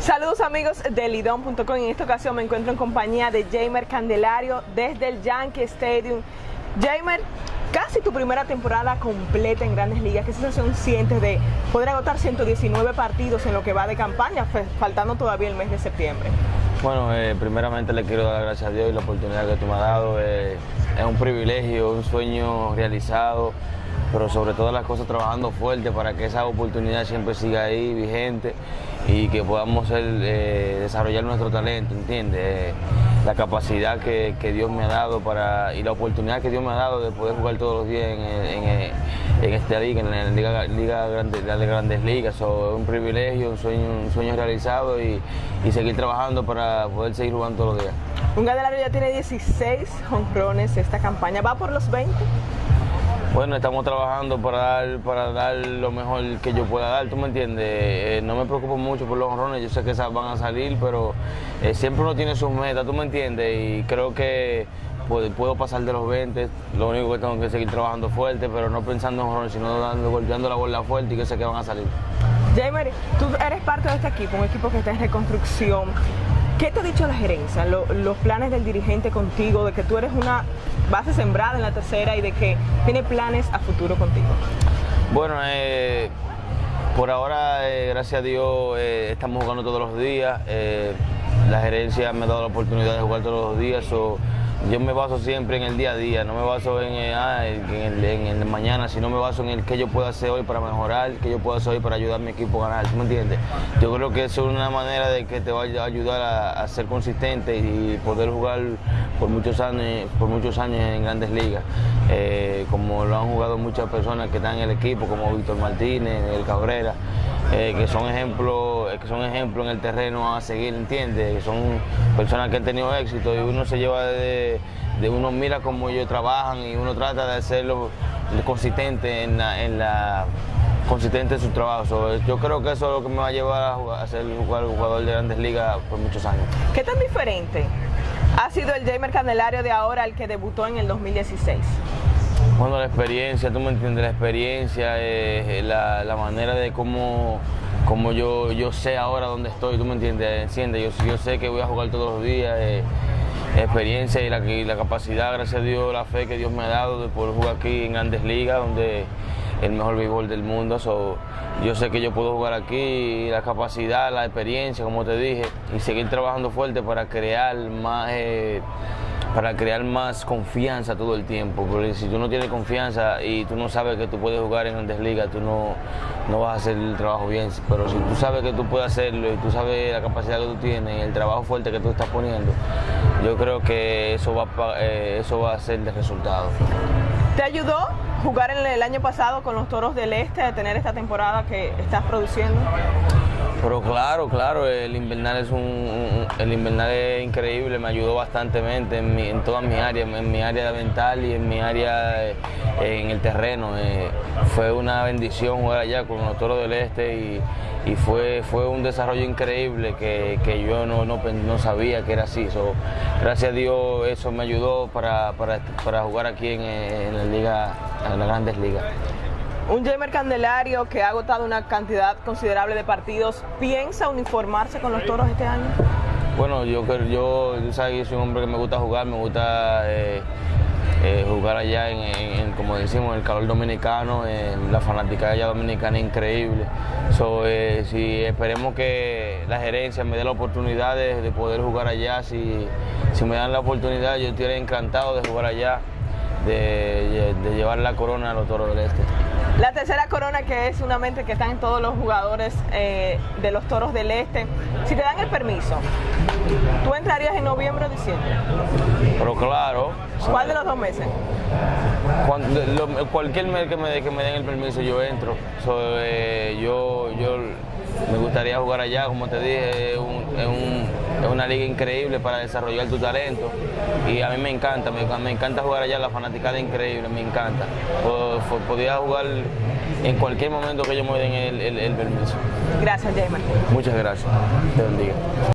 Saludos amigos de Lidón.com. En esta ocasión me encuentro en compañía de Jamer Candelario desde el Yankee Stadium. Jamer, casi tu primera temporada completa en Grandes Ligas. ¿Qué sensación sientes de poder agotar 119 partidos en lo que va de campaña, faltando todavía el mes de septiembre? Bueno, eh, primeramente le quiero dar gracias a Dios y la oportunidad que tú me has dado. Eh, es un privilegio, un sueño realizado, pero sobre todo las cosas trabajando fuerte para que esa oportunidad siempre siga ahí vigente y que podamos eh, desarrollar nuestro talento, ¿entiendes? la capacidad que, Dios me ha dado para y la oportunidad que Dios me ha dado de poder jugar todos los días en, en, esta liga, en la Liga, liga grande, de Grandes Ligas. es un privilegio, un sueño, un sueño realizado y, y, seguir trabajando para poder seguir jugando todos los días. Un Candelario ya tiene 16 honrones esta campaña, ¿va por los 20? Bueno, estamos trabajando para dar, para dar lo mejor que yo pueda dar, ¿tú me entiendes? Eh, no me preocupo mucho por los honrones, yo sé que esas van a salir, pero eh, siempre uno tiene sus metas, ¿tú me entiendes? Y creo que puedo, pasar de los 20, lo único que tengo que seguir trabajando fuerte, pero no pensando en honrones, sino dando, golpeando la bola fuerte y que sé que van a salir. Jamer, tú eres parte de este equipo, un equipo que está en reconstrucción. ¿Qué te ha dicho la gerencia, los planes del dirigente contigo, de que tú eres una base sembrada en la tercera y de que tiene planes a futuro contigo? Bueno, eh, por ahora, eh, gracias a Dios, eh, estamos jugando todos los días. la gerencia me ha dado la oportunidad de jugar todos los días yo me baso siempre en el día a día, no me baso en, eh, ah, el, mañana, sino me baso en el que yo puedo hacer hoy para mejorar, que yo puedo hacer hoy para ayudar a mi equipo a ganar, ¿tú me entiendes? Yo creo que es una manera de que te va a ayudar a, ser consistente y poder jugar por muchos años, por muchos años en grandes ligas, eh, como lo han jugado muchas personas que están en el equipo, como Víctor Martínez, el Cabrera. Eh, que son ejemplos que son ejemplos en el terreno a seguir, ¿entiendes? Que son personas que han tenido éxito y uno se lleva de, uno mira cómo ellos trabajan y uno trata de hacerlo consistente en la, consistente en su trabajo. yo creo que eso es lo que me va a llevar a, ser jugar, jugador de grandes ligas por muchos años. ¿Qué tan diferente ha sido el Jamer Candelario de ahora al que debutó en el 2016? Bueno, la experiencia, tú me entiendes, la experiencia, eh, la, manera de cómo, cómo yo, yo sé ahora dónde estoy, tú me entiendes, entiendes yo, yo sé que voy a jugar todos los días, eh, experiencia y la, la capacidad, gracias a Dios, la fe que Dios me ha dado de poder jugar aquí en grandes ligas, donde el mejor béisbol del mundo. yo sé que yo puedo jugar aquí, la capacidad, la experiencia, como te dije, y seguir trabajando fuerte para crear más... Eh, para crear más confianza todo el tiempo, porque si tú no tienes confianza y tú no sabes que tú puedes jugar en grandes ligas, tú no, no vas a hacer el trabajo bien, pero si tú sabes que tú puedes hacerlo y tú sabes la capacidad que tú tienes y el trabajo fuerte que tú estás poniendo, yo creo que eso va, eh, eso va a ser de resultado. ¿Te ayudó jugar en el año pasado con los Toros del Este, a tener esta temporada que estás produciendo? Pero claro, claro, el invernal es un, el invernal es increíble, me ayudó bastante en, todas mis áreas, en mi área mental y en mi área eh, en el terreno. Eh, fue una bendición jugar allá con los Toros del Este y, fue, fue un desarrollo increíble que, yo no, no, sabía que era así. gracias a Dios eso me ayudó para, jugar aquí en, en la liga, en las grandes ligas. Un Jamer Candelario que ha agotado una cantidad considerable de partidos, ¿piensa uniformarse con los toros este año? Bueno, yo, yo, yo soy un hombre que me gusta jugar, me gusta eh, eh, jugar allá en, como decimos, el calor dominicano, en la fanática allá dominicana increíble. So, eh, si esperemos que la gerencia me dé la oportunidad de, poder jugar allá, si, si me dan la oportunidad, yo estoy encantado de jugar allá, de llevar la corona a los toros del este. La tercera corona que es una mente que están todos los jugadores eh, de los Toros del Este. Si te dan el permiso, ¿tú entrarías en noviembre o diciembre? Pero claro. ¿Cuál de los dos meses? cualquier mes que me, que me den el permiso yo entro. Eh, yo, yo me gustaría jugar allá, como te dije, es, una liga increíble para desarrollar tu talento y a mí me encanta, me, encanta jugar allá, la fanaticada es increíble, me encanta. Podía jugar en cualquier momento que yo me den el, el permiso. Gracias, Jaime. Muchas gracias. Te bendiga.